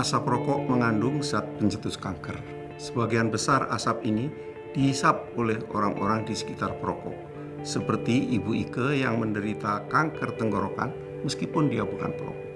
Asap rokok mengandung zat pencetus kanker. Sebagian besar asap ini dihisap oleh orang-orang di sekitar perokok, seperti Ibu Ike yang menderita kanker tenggorokan meskipun dia bukan perokok.